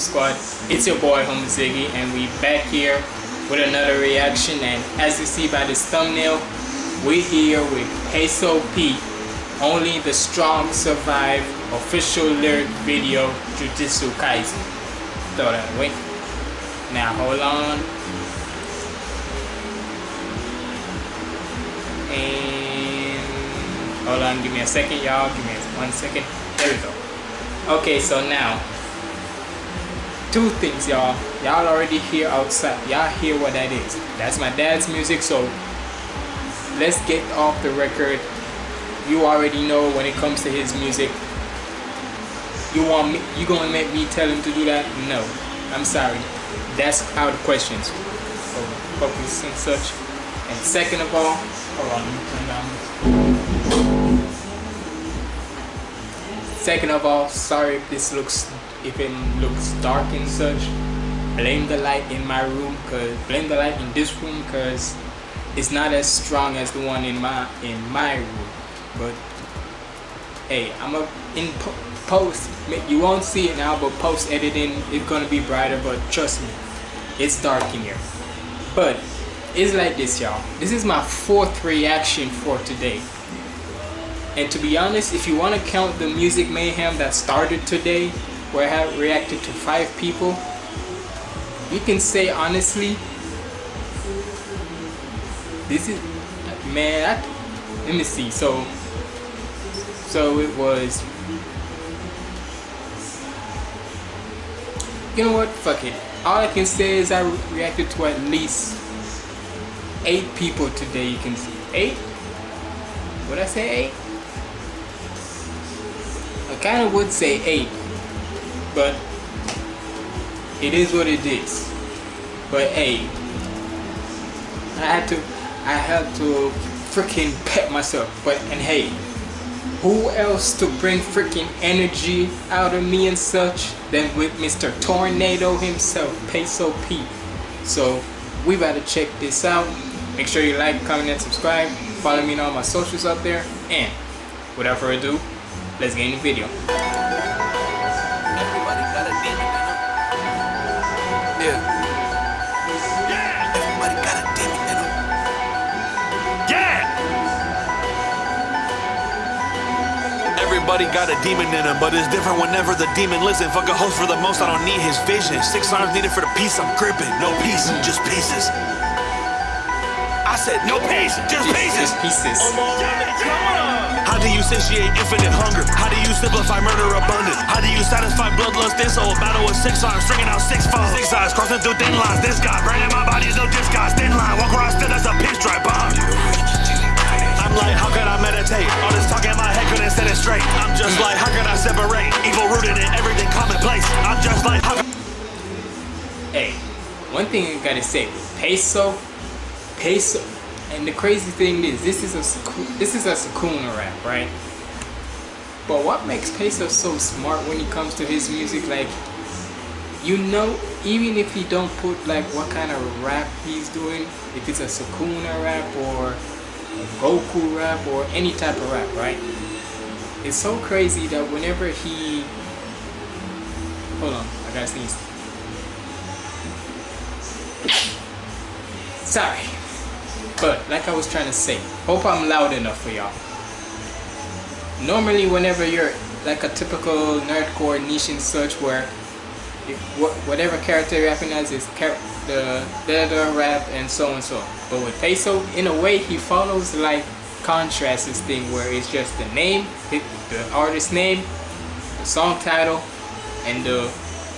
Squad. It's your boy Humble Ziggy and we back here with another reaction and as you see by this thumbnail, we here with Peso P. Only the strong survive official lyric video Jujutsu Kaisen. Throw that away. Now hold on. And hold on, give me a second y'all, give me one second. There we go. Okay, so now two things y'all. Y'all already hear outside. Y'all hear what that is. That's my dad's music so let's get off the record. You already know when it comes to his music. You want me you gonna make me tell him to do that? No. I'm sorry. That's out of questions. Focus and such. And second of all hold on second of all sorry if this looks if it looks dark and such blame the light in my room because blame the light in this room because it's not as strong as the one in my in my room. But hey i'm a in po post you won't see it now but post editing it's gonna be brighter but trust me it's dark in here. But it's like this y'all. This is my fourth reaction for today and to be honest if you want to count the music mayhem that started today where I have reacted to five people, you can say honestly, this is, man, let me see, so, so it was, you know what, fuck it, all I can say is I reacted to at least eight people today, you can see, eight? Would I say eight? Kind of would say eight but it is what it is. But hey I had to I had to freaking pet myself. But and hey who else to bring freaking energy out of me and such than with Mr. Tornado himself Peso P? So we better check this out. Make sure you like comment and subscribe. Follow me on all my socials up there. And without further ado let's get in the video Yeah. Yeah. Everybody got a demon in him, Yeah. Everybody got a demon in them, but it's different whenever the demon listen. Fuck a host for the most, I don't need his vision. Six arms needed for the piece I'm gripping. No piece, just pieces. I said no piece, just pieces. Just pieces. How do you satiate infinite hunger? How do you simplify murder abundant? How do you satisfy bloodlust in so a battle with six arms, stringing out six foes? Six eyes crossing through thin lines. This guy, branding my body's no disguise. Thin line, walk around still as a pinstripe bomb. I'm like, how could I meditate? All this talk in my head couldn't set it straight. I'm just like, how could I separate? Evil rooted in everything commonplace. I'm just like, how Hey, one thing I gotta say, peso, peso, and the crazy thing is, this is a this is a Sukuna rap, right? But what makes Peso so smart when it comes to his music, like, you know, even if he don't put like what kind of rap he's doing, if it's a Sukuna rap or a Goku rap or any type of rap, right? It's so crazy that whenever he, hold on, I gotta sneeze. Sorry. But like I was trying to say, hope I'm loud enough for y'all. Normally whenever you're like a typical nerdcore niche and such where if, whatever character you're rapping as is the the rap and so and so. But with Peso, in a way he follows like contrast this thing where it's just the name, the artist name, the song title, and the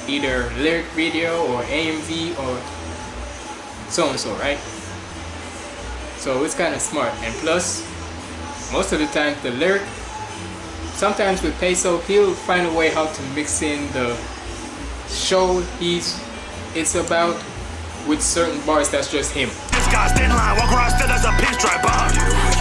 either lyric video or AMV or so and so, right? So it's kind of smart. And plus, most of the time the lyric, sometimes with Peso, he'll find a way how to mix in the show he's it's about with certain bars that's just him. This guy's thin line, walk still as a pinstripe bomb.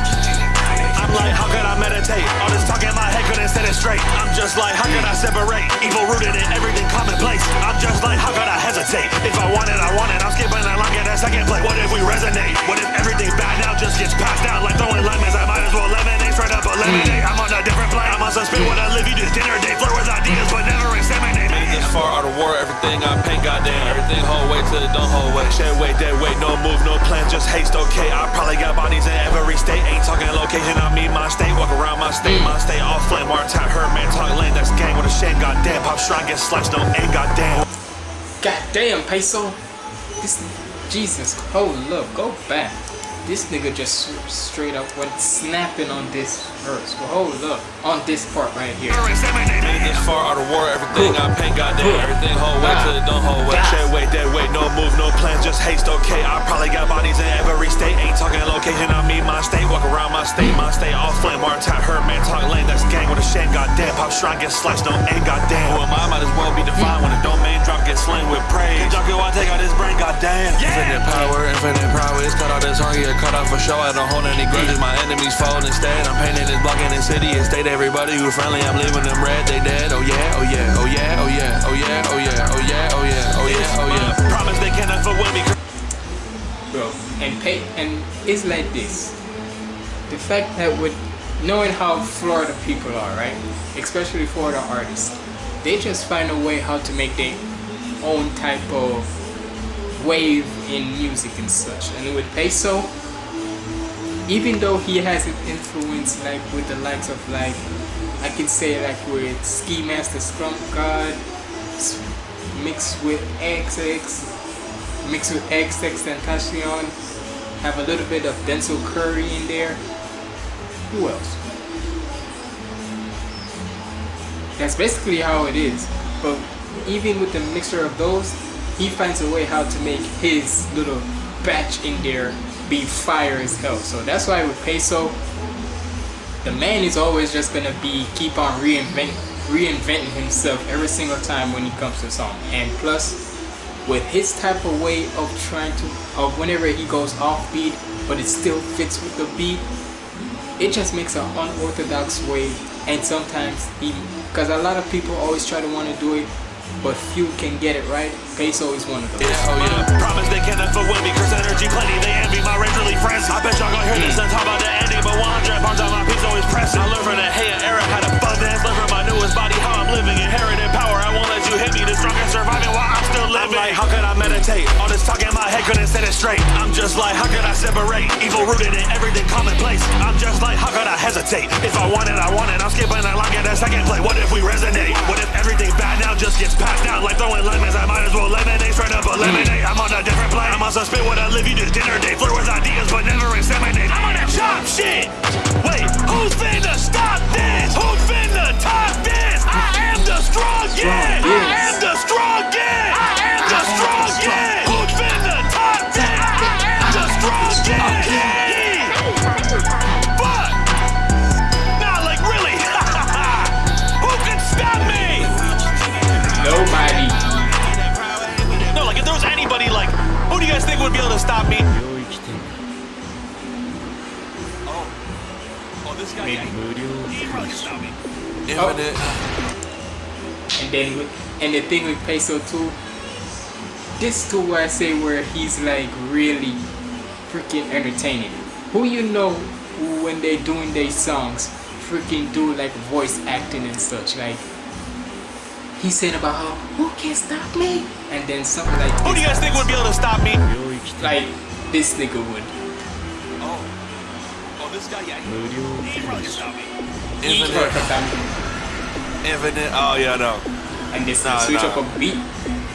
Straight. I'm just like, how could I separate? Evil rooted in everything commonplace. I'm just like, how could I hesitate? If I want it, I want it. I'm skipping that line, get that second play. What if we resonate? What if everything bad now just gets passed out like throwing lemons? I might as well lemonade. straight up eliminate. I'm on a different plane. I'm on spit when I live, you just dinner date. Flirt with ideas, but never inseminate. Made this far out of war, everything I paint, goddamn. Everything hold weight till it don't hold weight. Shed weight, dead weight, no move, no plan, just haste, okay. I probably got bodies in every state. Ain't talking location, I mean my state. Walk around my state, my state off flame. War tap, her man talk lane, that's gang with a shame, goddamn. Pop shrine, get sliced, no aim, goddamn. God damn, Peso. This Jesus, hold up, go back. This nigga just straight up went snapping on this verse. Well, hold up, on this part right here. Made this far out of war, everything I paint, goddamn. Everything hold weight till it don't hold weight. Shed weight, dead weight, no move, no plan, just haste, okay. I probably got bodies in every state. Ain't talking location, I mean my state. Walk around my state, my state off flame. War tap, her man talk lane, that's gang with a shame, goddamn. Pop shrine, get sliced, no aim, goddamn. Who am I? Might as well be defined when a domain drop gets slain with praise. Junkie, why take out his brain, goddamn. Infinite power, infinite prowess. Cut out this target, cut out for show. I don't hold any grudges, my enemies fold instead. I'm painting this block in the city and state everybody who friendly. I'm leaving them red, they dead. Oh yeah, oh yeah, oh yeah, oh yeah, oh yeah, oh yeah, oh yeah, oh yeah, oh yeah, oh yeah. Promise they cannot fuck with me. bro. And pay and it's like this. The fact that with knowing how Florida people are, right? Especially Florida artists, they just find a way how to make their own type of wave in music and such. And with Peso, even though he has an influence like with the likes of like I can say like with Ski Mask the Slump God mixed with XX mixed with XX Tentacion have a little bit of Denzel Curry in there. Who else? That's basically how it is. But even with the mixture of those he finds a way how to make his little batch in there be fire as hell. So that's why with Peso the man is always just gonna be keep on reinventing reinventing himself every single time when he comes to a song. And plus with his type of way of trying to of whenever he goes off beat but it still fits with the beat it just makes an unorthodox way. And sometimes he because a lot of people always try to want to do it but few can get it right Peso is one of those Yeah, oh yeah. Promise they cannot fuck with me. Curse energy plenty, they envy my rage really frenzy. I bet y'all gon' hear this and talk about the ending, but 100 pounds on my piece always pressing. I learned from the hate era, had abundance. Learned from my newest body how I'm living. Inherited power, couldn't set it straight. I'm just like, how could I separate? Evil rooted in everything commonplace. I'm just like, how could I hesitate? If I want it, I want it. I'm skipping that line, get a second play. What if we resonate? What if everything bad now just gets passed down? Like throwing lemons, I might as well lemonade straight up eliminate. I'm on a different plane. I'm on some spit when I live, you just dinner date. Flirt with ideas, but never inseminate. I'm on that chop shit. Would be able to stop me? Oh, oh, this guy. Maybe. Yeah, he, he probably can stop me. Infinite. and then with, and the thing with Peso too this too where I say where he's like really freaking entertaining who you know who when they doing their songs freaking do like voice acting and such like he said about how who can stop me and then something like Who do you guys think would be able to stop me? like this nigga would Oh, oh, this guy, yeah, he, he probably can stop me. He Infinite, twerk about infinite. Oh yeah, no. and this Nah, switch nah. up a beat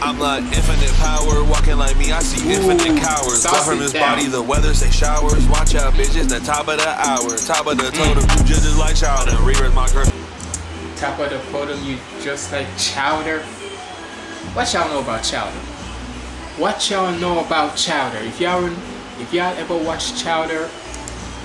I'm like infinite power, walking like me. I see Ooh, infinite cowards. Blood from sauce his down. body, the weather say showers. Watch out, bitches. The top of the hour, top of the totem. Mm. Two judges like Chowder. Readers my curse. Top of the podium, you just like chowder. What y'all know about chowder? What y'all know about chowder? If y'all if y'all ever watch chowder,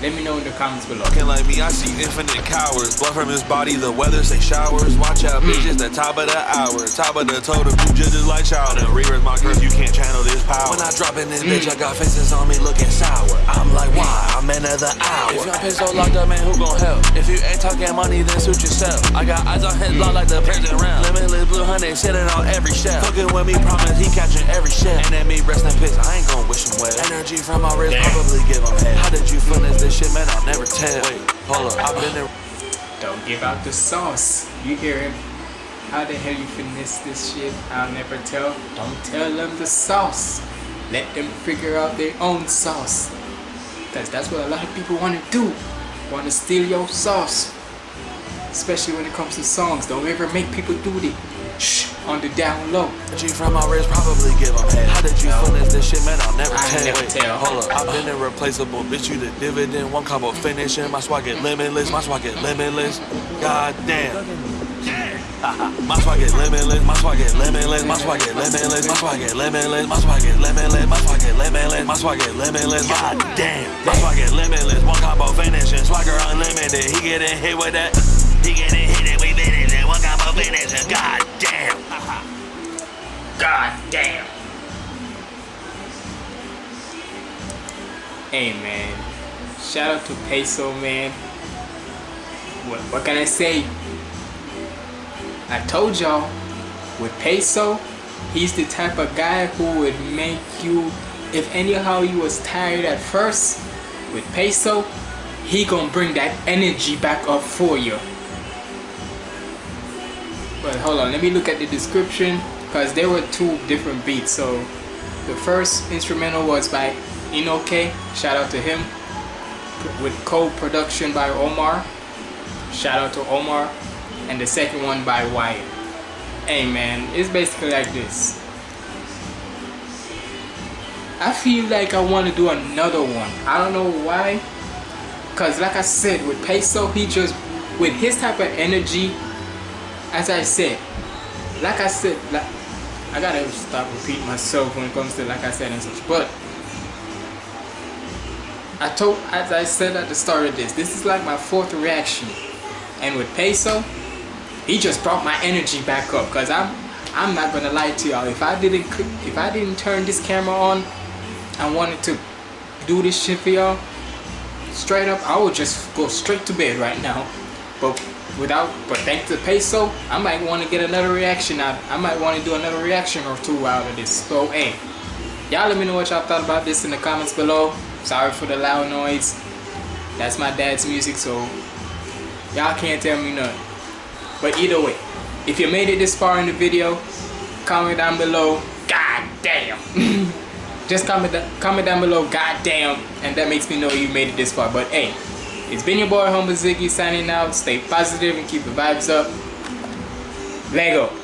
let me know in the comments below. Walking like me, I see infinite cowards. Blood from his body, the weather say showers. Watch out, mm. bitches. The top of the hour, top of the totem. Two judges like Chowder. Readers my curse. You can't channel this power. When I drop in this mm. bitch, I got faces on me looking sour. I'm like, mm. why? I'm in the hour. If y'all pissed so locked up, man, who gon' help? If you ain't talking money, then suit yourself. I got eyes on his block like the prison round. Limitless blue honey sitting on every shelf. Fucking with me, promise he catching every shell. And then me rest in peace, I ain't gon' wish him well. Energy from my wrist, Damn. probably give him head. How did you finish this shit, man, I'll never tell. Wait, hold up, I've been there. Don't give out the sauce. You hear him? How the hell you finesse this shit? I'll never tell. Don't tell them the sauce. Let them figure out their own sauce. Cause that's what a lot of people want to do. Want to steal your sauce. Especially when it comes to songs. Don't ever make people do it. Shh, on the down low. G from my wrist, probably give them head. How did you finesse this shit, man? I'll never I tell. never Wait, tell. Hold up, I've been irreplaceable. Bitch, you the dividend. One combo finishing. My swag get limitless. My swag get limitless. God damn. My swag get limitless, my swag get limitless, my swag get limitless, my swag get limitless, my swag get limitless, my swag get limitless, my swag get limitless, god damn. My swag get limitless, one combo finishing, swagger unlimited, he getting hit with that. He getting damn. Hey man, shout out to Peso man. What, what can I say? I told y'all, with Peso, he's the type of guy who would make you, if anyhow you was tired at first, with Peso, he gonna bring that energy back up for you. But hold on, let me look at the description because there were two different beats. So the first instrumental was by Inoke, shout out to him, with co-production by Omar, shout out to Omar, and the second one by Wyatt. Hey man, it's basically like this. I feel like I want to do another one. I don't know why. Cause like I said, with Peso, he just with his type of energy, as I said, like I said, like I gotta stop repeating myself when it comes to like I said and such. But I told, as I said at the start of this, this is like my fourth reaction, and with Peso, he just brought my energy back up. Cause I'm, I'm not gonna lie to y'all. If I didn't, if I didn't turn this camera on, I wanted to do this shit for y'all. Straight up, I would just go straight to bed right now. But without, but thanks to Peso, I might want to get another reaction out. I might want to do another reaction or two out of this. So hey, y'all let me know what y'all thought about this in the comments below. Sorry for the loud noise. That's my dad's music, so y'all can't tell me nothing. But either way, if you made it this far in the video, comment down below. God damn. Just comment, comment down below, God damn, and that makes me know you made it this far. But hey, it's been your boy Humble Ziggy signing out. Stay positive and keep the vibes up. Lego.